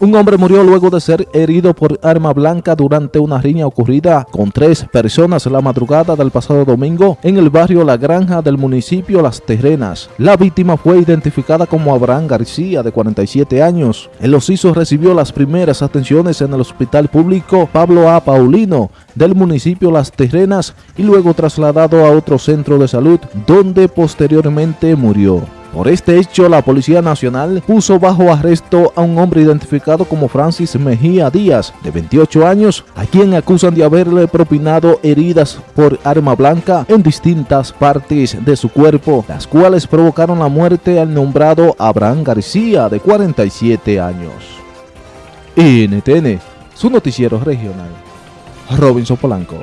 Un hombre murió luego de ser herido por arma blanca durante una riña ocurrida con tres personas la madrugada del pasado domingo en el barrio La Granja del municipio Las Terrenas. La víctima fue identificada como Abraham García, de 47 años. El ociso recibió las primeras atenciones en el hospital público Pablo A. Paulino del municipio Las Terrenas y luego trasladado a otro centro de salud donde posteriormente murió. Por este hecho, la Policía Nacional puso bajo arresto a un hombre identificado como Francis Mejía Díaz, de 28 años, a quien acusan de haberle propinado heridas por arma blanca en distintas partes de su cuerpo, las cuales provocaron la muerte al nombrado Abraham García, de 47 años. NTN, su noticiero regional. Robinson Polanco.